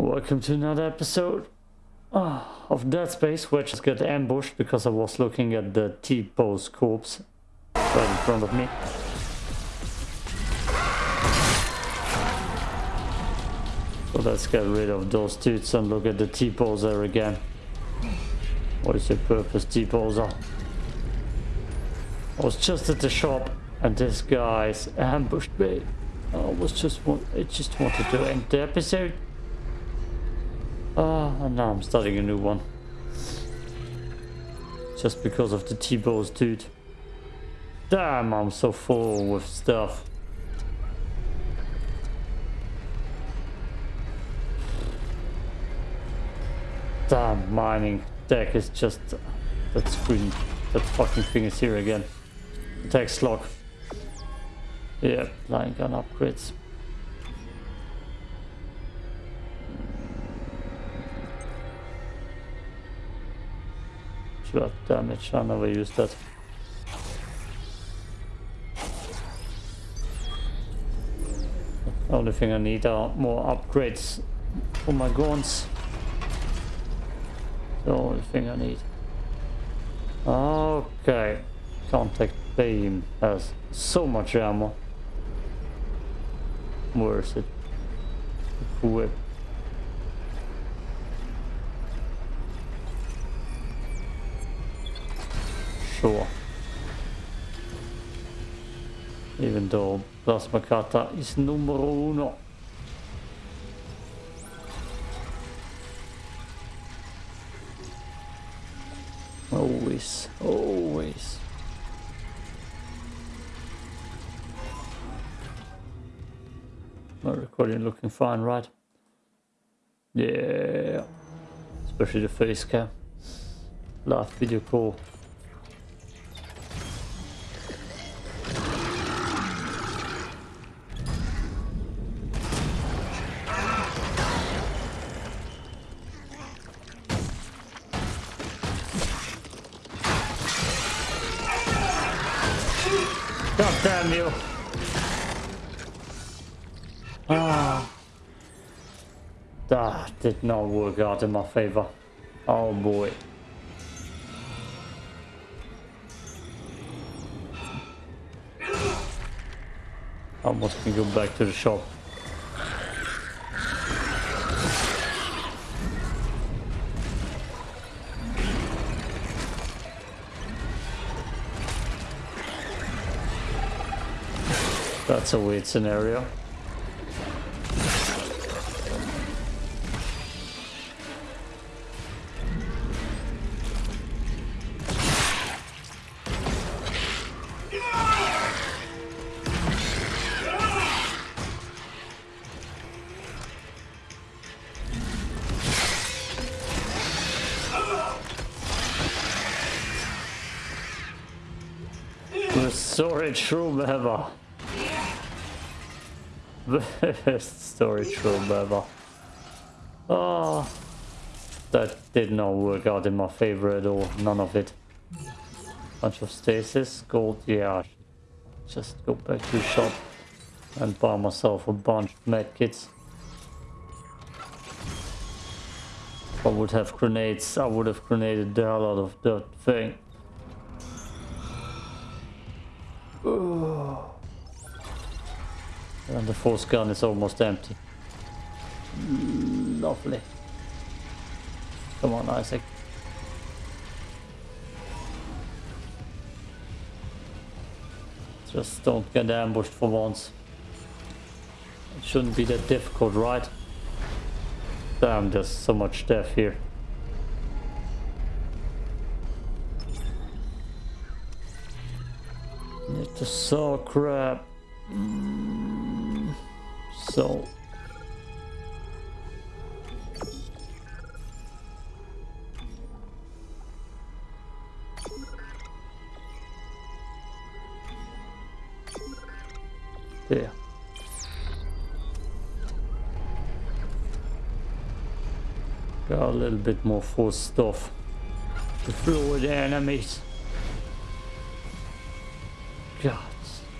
Welcome to another episode ah, of Dead Space, where I just got ambushed because I was looking at the T-pose corpse right in front of me. So let's get rid of those dudes and look at the T-poser again. What is your purpose, T-poser? I was just at the shop and this guy's ambushed me. I was just want I just wanted to end the episode. Ah, and now I'm starting a new one. Just because of the T-pose, dude. Damn, I'm so full with stuff. Damn, mining deck is just... That screen, that fucking thing is here again. Text log. Yeah, line gun upgrades. Shot damage, I never used that. The only thing I need are more upgrades for my guns. The only thing I need. Okay. Contact beam has so much ammo. Where is it? Equip. Sure. Even though Plasma Cutter is numero uno. Always, always. My recording looking fine, right? Yeah. Especially the face cam. Last video call. God damn you. Ah. That did not work out in my favor. Oh boy. Almost can go back to the shop. That's a weird scenario. Storage room ever. Best storage room ever. Oh, that did not work out in my favor at all. None of it. Bunch of stasis, gold, yeah. Just go back to the shop and buy myself a bunch of medkits. If I would have grenades, I would have grenaded the hell out of that thing. Oh. And the force gun is almost empty. Mm, lovely. Come on, Isaac. Just don't get ambushed for once. It shouldn't be that difficult, right? Damn, there's so much death here. It's saw crap. Mm, so. There. Got a little bit more force stuff to throw the enemies. God,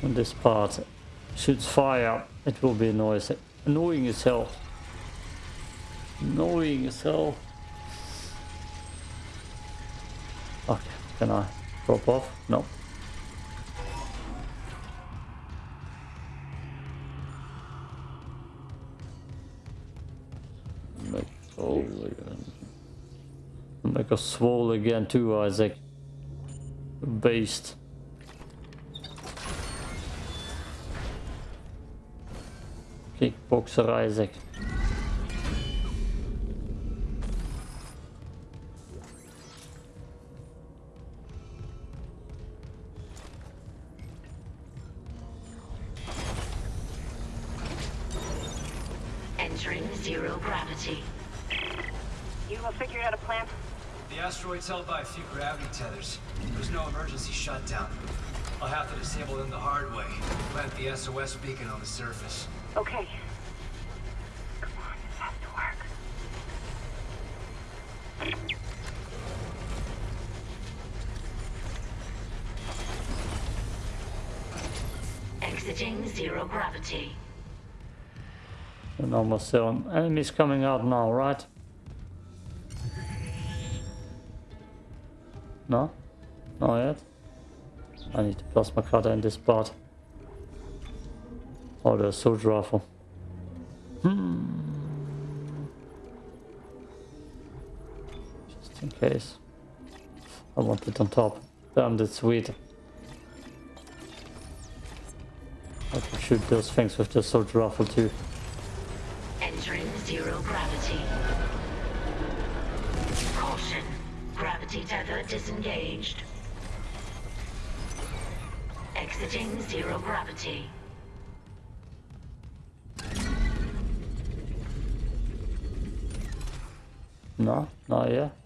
on this part shoots fire, it will be noisy, annoying as hell. Annoying as hell. Okay, can I drop off? No. Make swole again. Make a swole again too, Isaac. Based. Kickboxer Isaac. Entering zero gravity. You have figured out a plan? The asteroid's held by a few gravity tethers. There's no emergency shutdown. I'll have to disable them the hard way. Plant the SOS beacon on the surface. Okay. Come on, this has to work. Exiting zero gravity. And almost seven enemies coming out now, right? No? Not yet? I need to plasma cutter in this part. The assault rifle. Hmm. Just in case. I want it on top. Damn, that's sweet. I can shoot those things with the assault rifle too. Entering zero gravity. Caution. Gravity tether disengaged. Exiting zero gravity. No, not yet.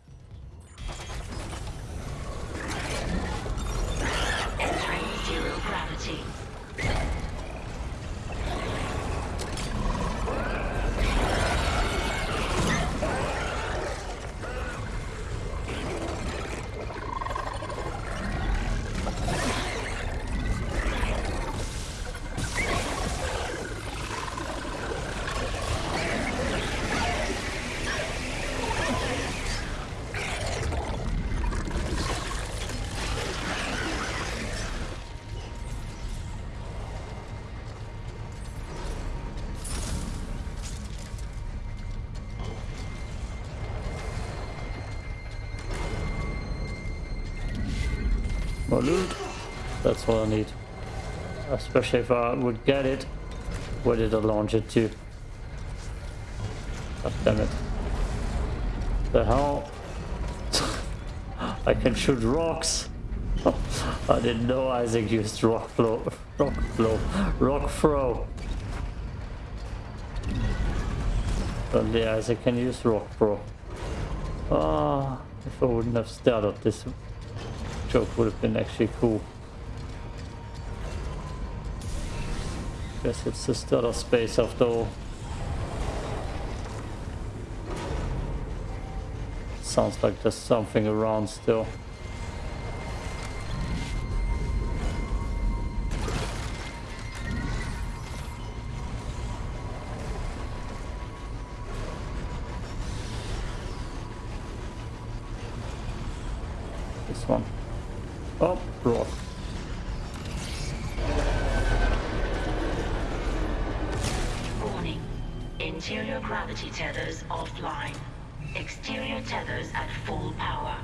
More loot. That's what I need. Especially if I would get it. Where did I launch it to? God damn it. The hell? I can shoot rocks. I didn't know Isaac used rock flow, rock flow, rock throw. Only Isaac can use rock throw. Ah, if I wouldn't have started this joke would have been actually cool. Guess it's just other space after all. Sounds like there's something around still. This one. Oh, rock. Warning. Interior gravity tethers offline. Exterior tethers at full power.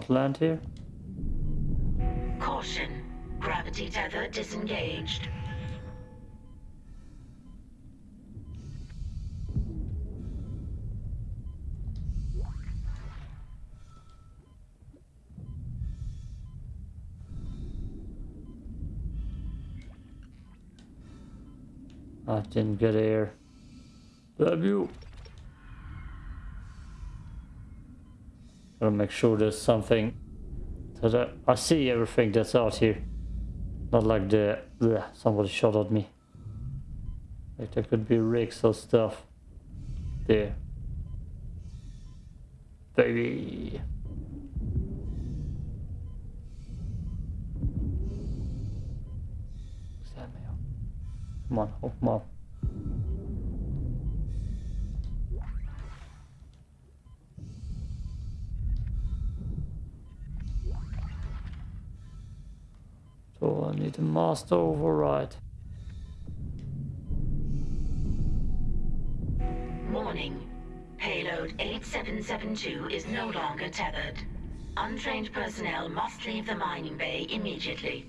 Can I not land here? Caution. Gravity tether disengaged. I didn't get air. Damn you. Gotta make sure there's something that I, I see everything that's out here. Not like the bleh, somebody shot at me. Like there could be rigs or stuff there. Baby. Come on, 'em up. Need a master override. Warning. Payload 8772 is no longer tethered. Untrained personnel must leave the mining bay immediately.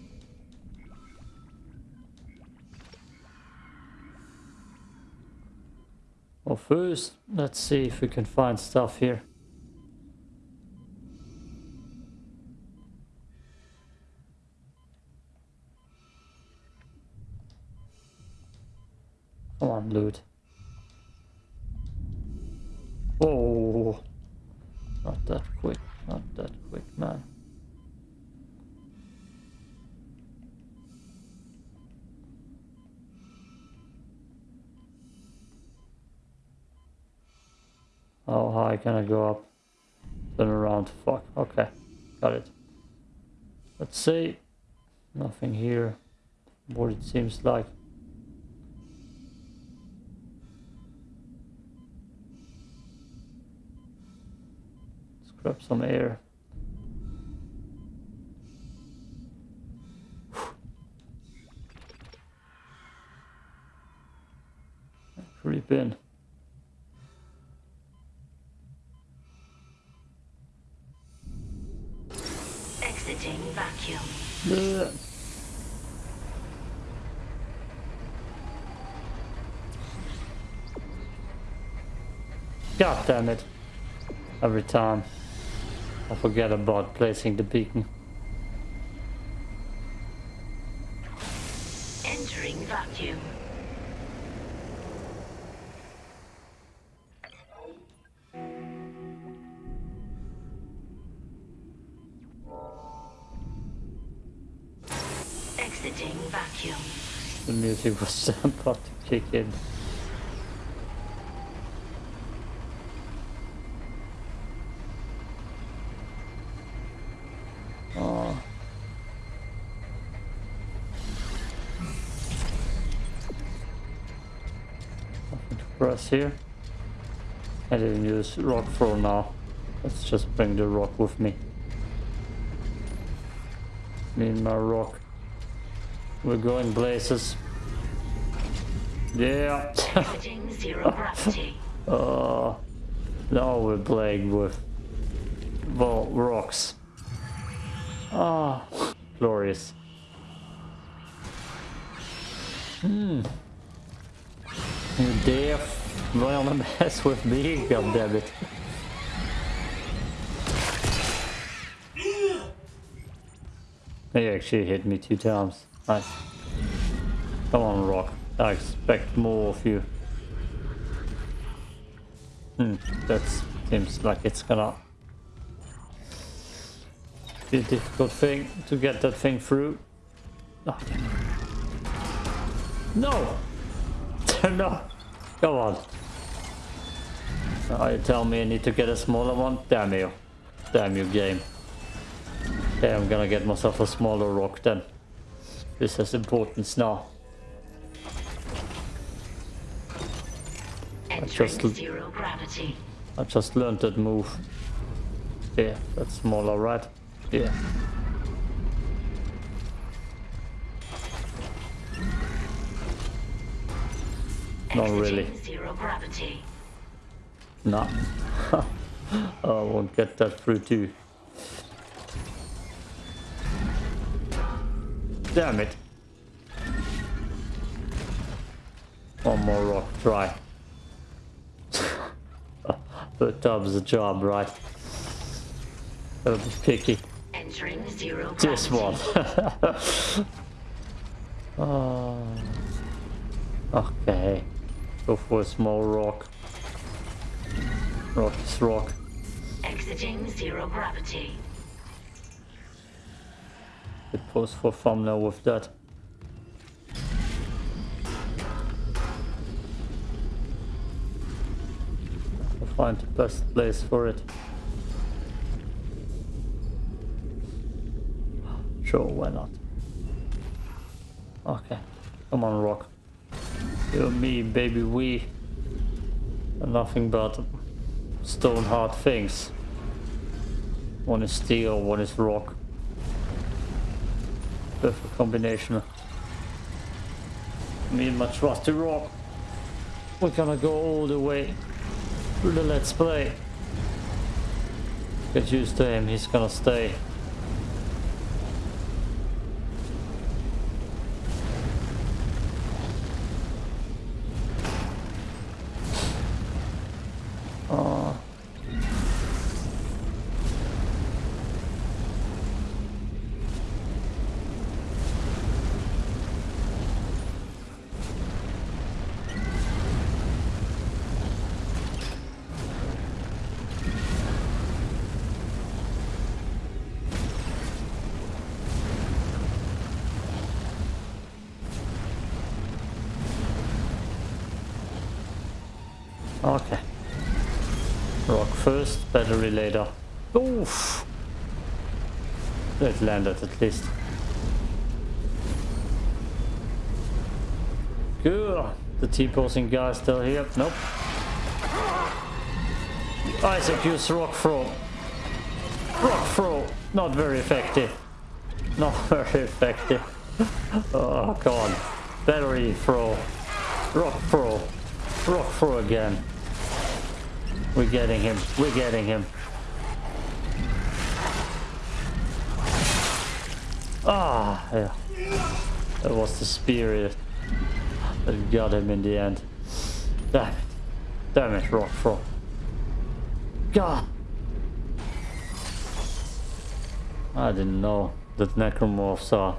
Well, first, let's see if we can find stuff here. Loot. Oh, not that quick, not that quick, man. How high can I go up? Turn around. Fuck. Okay. Got it. Let's see. Nothing here. What it seems like. Some air. Creep in. Exiting vacuum. Bleh. God damn it. Every time I forget about placing the beacon. Entering vacuum. Exiting vacuum. The music was about to kick in. Here. I didn't use rock throw now. Let's just bring the rock with me. Me and my rock. We're going places. Yeah. Exiting zero gravity. Uh, now we're playing with well, rocks. Ah, glorious. Hmm. You dare wanna mess with me, goddammit. He actually hit me two times. Nice. Come on, Rock. I expect more of you. Hmm, that seems like it's gonna be a difficult thing to get that thing through. Oh, damn. No! no! Come on. Now you tell me I need to get a smaller one? Damn you. Damn you, game. Okay, I'm gonna get myself a smaller rock then. This has importance now. Entering just- zero gravity. I just learned that move. Yeah, that's smaller, right? Yeah. Not really. Zero gravity. No. Oh, I won't get that through too. Damn it. One more rock try. Third time's the job, right? Gotta be picky. Entering zero gravity. This one. oh. Okay. Go for a small rock. Rock is rock. Exiting zero gravity. It pose for thumbnail with that. I'll find the best place for it. Sure, why not? Okay, come on, rock. You and me, baby, we are nothing but stone hard things. One is steel, one is rock. Perfect combination. Me and my trusty rock. We're gonna go all the way through the let's play. Get used to him, he's gonna stay. Okay. Rock first, battery later. Oof! It landed at least. Good. The T-posing guy still here? Nope. Isaac use rock throw. Rock throw. Not very effective. Not very effective. oh, on. Battery throw. Rock throw. Rock throw again. We're getting him. We're getting him. Ah, yeah. That was the spirit that got him in the end. Damn it. Damn it, Rock Frog. God. I didn't know that necromorphs are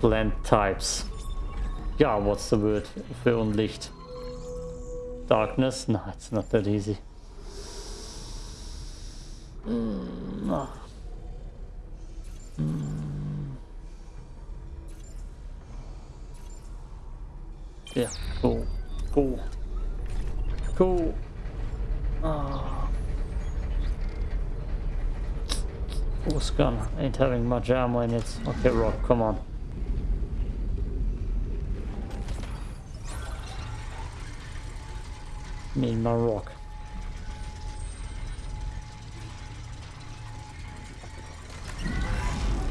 plant types. God, what's the word? Licht. Darkness? No, it's not that easy. Mm, no. Mm. Yeah, cool. Cool. Cool. Ah. Force gun ain't having much ammo in it. Okay, Rock, come on. And my rock.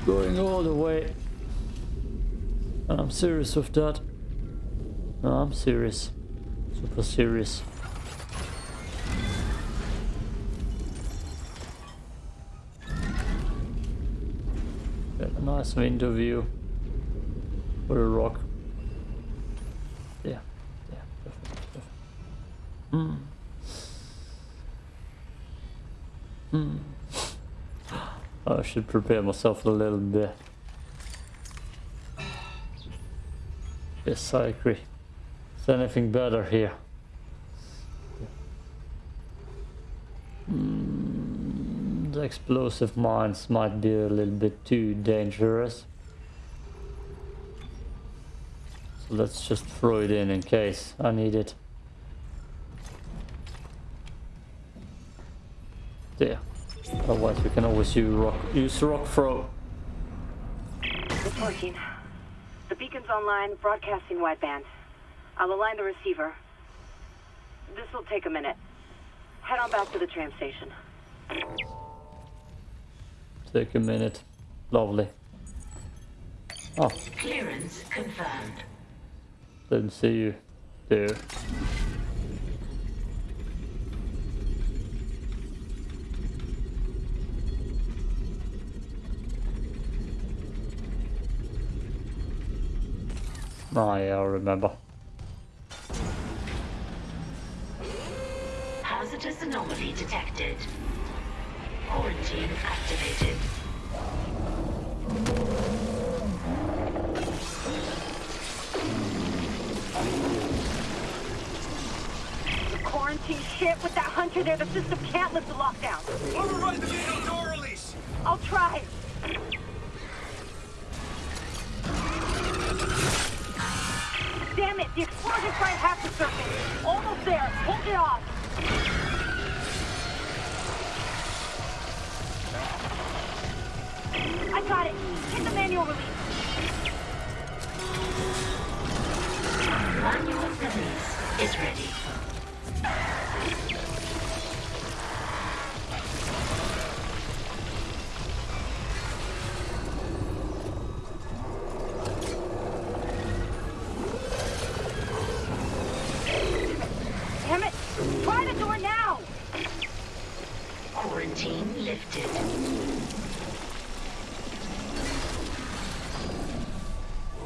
Going all the way. And I'm serious with that. No, I'm serious. Super serious. Got a nice window view for a rock. Yeah, yeah, perfect, perfect. Hmm. Hmm. I should prepare myself a little bit. Yes, I agree. Is anything better here? Mm, the explosive mines might be a little bit too dangerous. So let's just throw it in in case I need it. There. Otherwise we can always use rock, use rock throw. Reporting. The beacon's online, broadcasting wideband. I'll align the receiver. This will take a minute. Head on back to the tram station. Take a minute. Lovely. Oh, Clearance confirmed. didn't see you there. Oh yeah, I remember. Hazardous anomaly detected. Quarantine activated. The quarantine ship with that hunter there, the system can't lift the lockdown. Override the manual door release! I'll try. Damn it, the explosion's right half the surface. Almost there. Hold it off. I got it. Hit the manual release. Manual release is ready.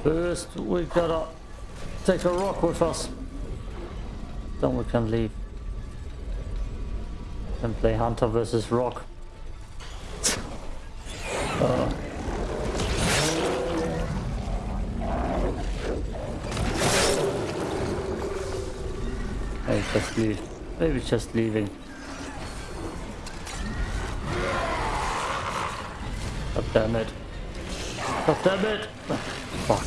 First, we gotta take a rock with us. Then we can leave. And play Hunter versus Rock. Uh. Maybe just leave. Maybe just leaving. God damn it. God damn it! Fuck.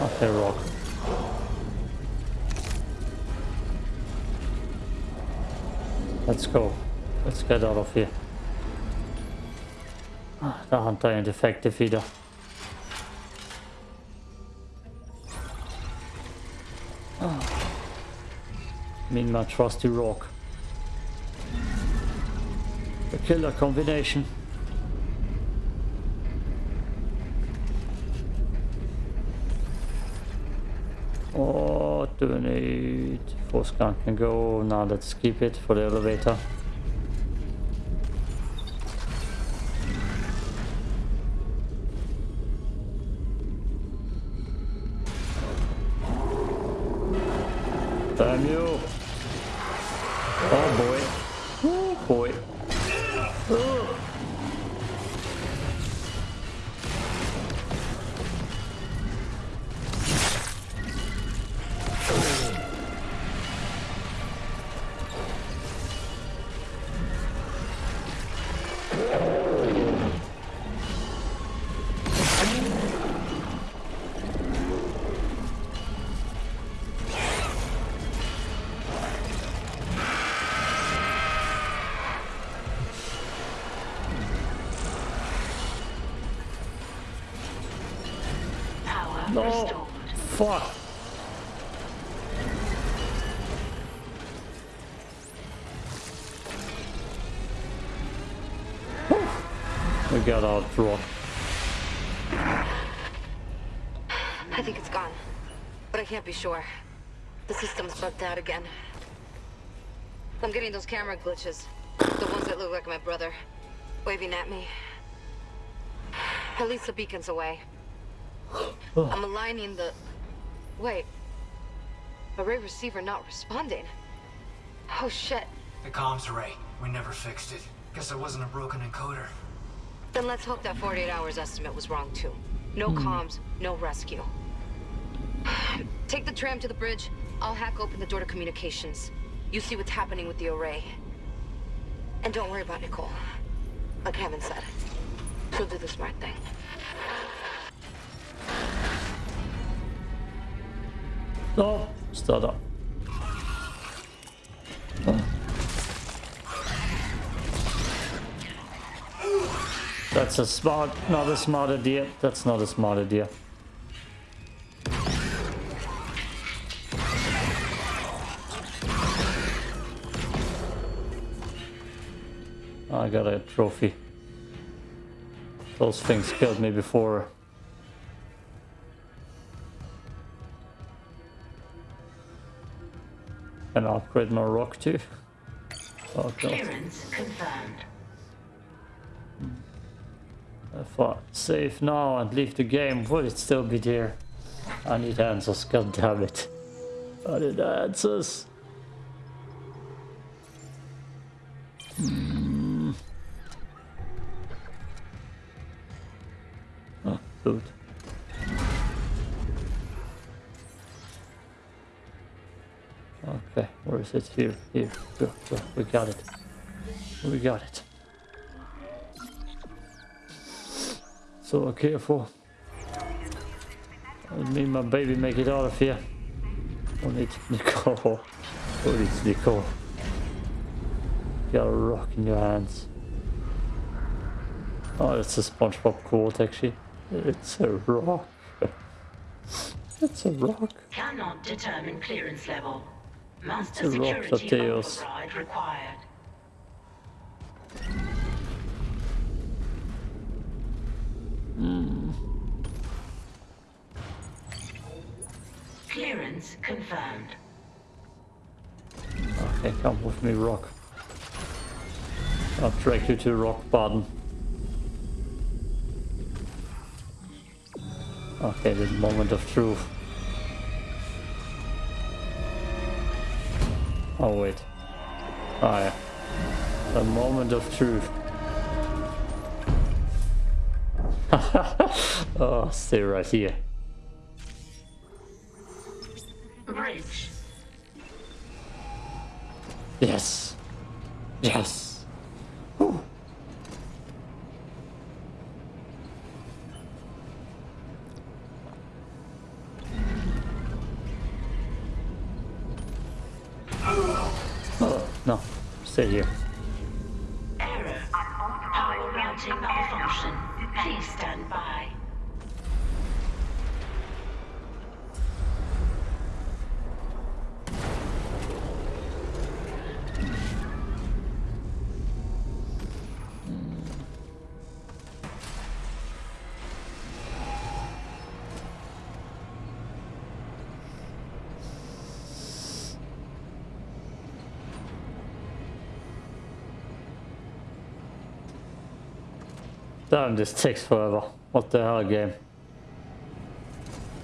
Okay, rock. Let's go. Let's get out of here. Der Hunter ain't effective either. Ah. Mean my trusty rock. The killer combination. What do we need? Force gun can go. Now let's keep it for the elevator. No! Fuck! We got out rock. I think it's gone. But I can't be sure. The system's bugged out again. I'm getting those camera glitches. The ones that look like my brother. Waving at me. At least the beacon's away. Oh. I'm aligning the... Wait. Array receiver not responding. Oh shit. The comms array. We never fixed it. Guess it wasn't a broken encoder. Then let's hope that 48 hours estimate was wrong too. No hmm. comms, no rescue. Take the tram to the bridge. I'll hack open the door to communications. You see what's happening with the array. And don't worry about Nicole. Like Kendra said. She'll do the smart thing. Start up. That's a smart, not a smart idea. That's not a smart idea. I got a trophy. Those things killed me before. Can I upgrade my rock too? Oh god. If I save now and leave the game, would it still be there? I need answers, god damn it. I need answers. Hmm. Oh. Okay, where is it? Here, here, go, go. We got it. We got it. So careful. Me and my baby make it out of here. I need Nicole. Who needs Nicole? You got a rock in your hands. Oh, it's a SpongeBob quote actually. It's a rock. it's a rock. Cannot determine clearance level. Master a rock, security Mateos. override. Clearance confirmed. Okay, come with me, rock. I'll drag you to rock bottom. Okay, the moment of truth. Oh wait. Oh yeah. The moment of truth. oh, stay right here. Bridge. Yes. Yes. Whew. Oh, no. Stay here. Damn, this takes forever. What the hell, game?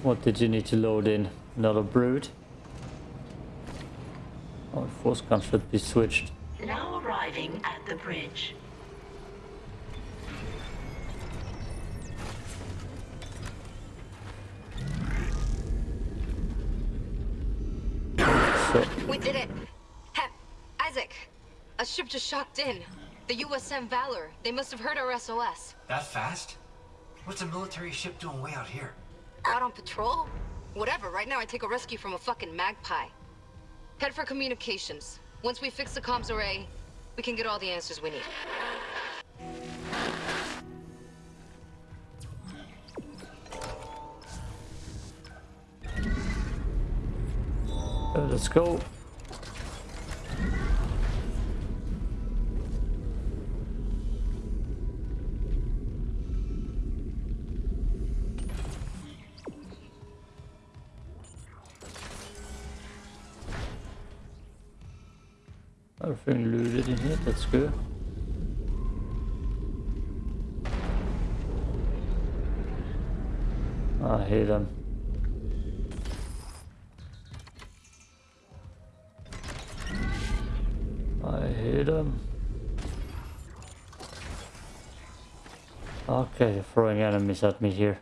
What did you need to load in? Another brood? Oh, force gun should be switched. Now arriving at the bridge. So, We did it! Hep, Isaac! A ship just shocked in. The USM Valor. They must have heard our SOS. That fast? What's a military ship doing way out here? Out on patrol? Whatever, right now I take a rescue from a fucking magpie. Head for communications. Once we fix the comms array, we can get all the answers we need. uh, let's go. Everything looted in here, that's good. I hate them. I hate them. Okay, you're throwing enemies at me here.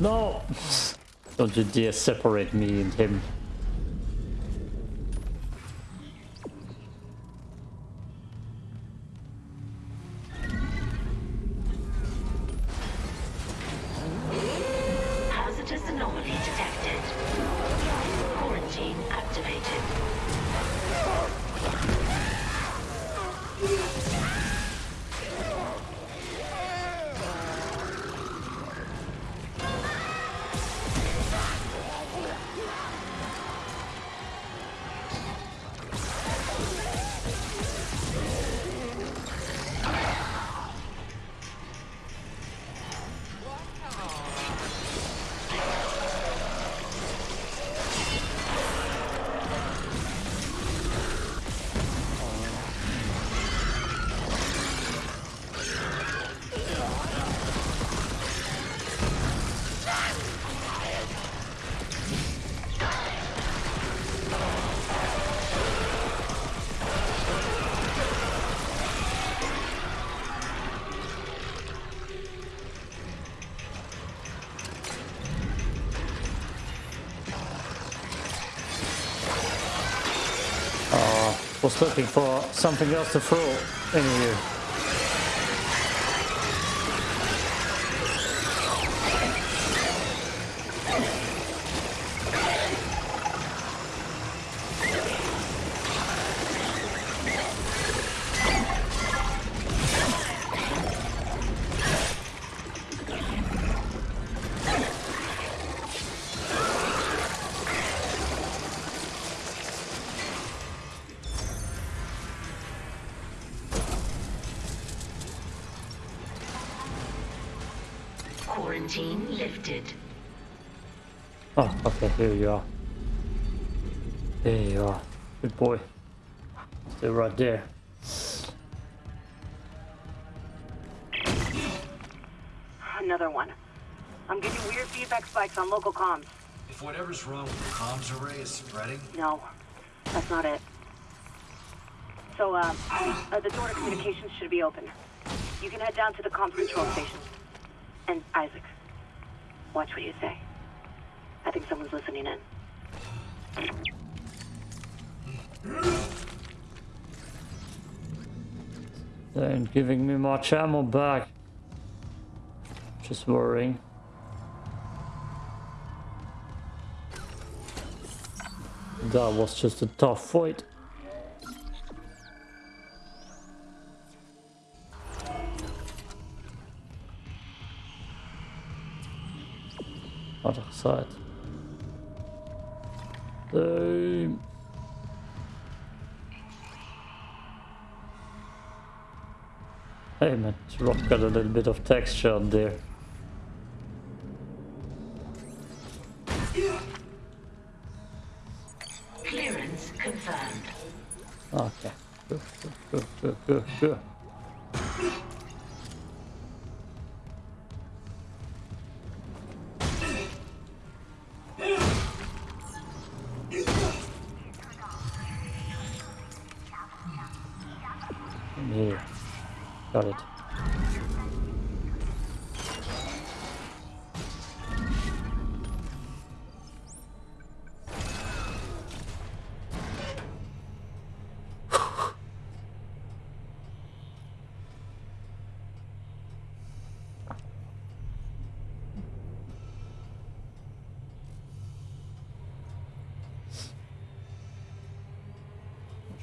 No! Don't you dare separate me and him. Was looking for something else to throw in here. Quarantine lifted. Oh, okay, here you are. There you are. Good boy. Still right there. Another one. I'm getting weird feedback spikes on local comms. If whatever's wrong with the comms array is spreading, No, that's not it. So, uh, uh, the door to communications should be open. You can head down to the comms control station. And Isaac, watch what you say. I think someone's listening in. They ain't giving me much ammo back. Just worrying. That was just a tough fight. Other side. Damn. Hey man, rock got a little bit of texture on there. Clearance confirmed. Okay. Good, good, good, good, good, good.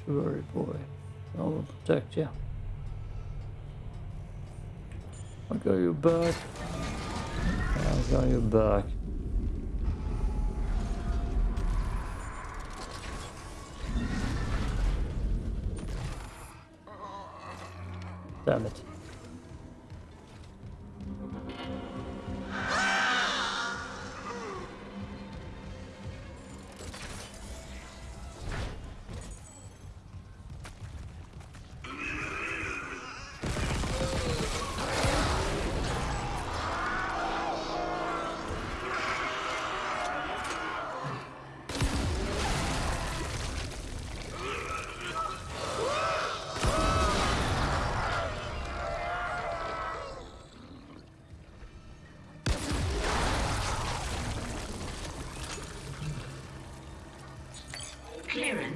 Don't worry, boy. I will protect you. I got you back. I got you back. Damn it.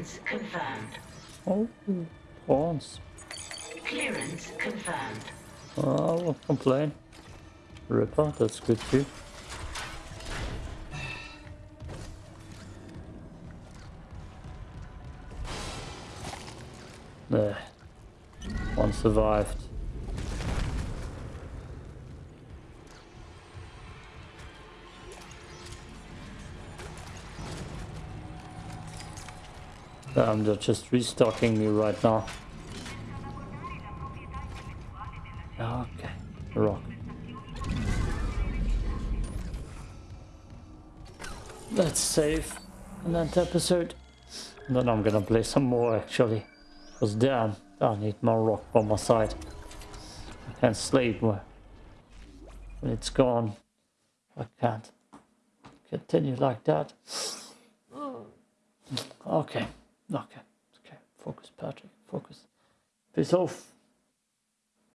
Clearance confirmed. Oh, pawns. Clearance confirmed. Oh, I won't complain. Ripper, that's good too. There. One survived. Damn, they're just restocking me right now. Okay, rock. Let's save that episode. And then I'm gonna play some more actually. Cause damn, I need more rock by my side. I can't sleep when when it's gone. I can't continue like that. Oh. Okay, okay, okay. Focus, Patrick. Focus. Peace off.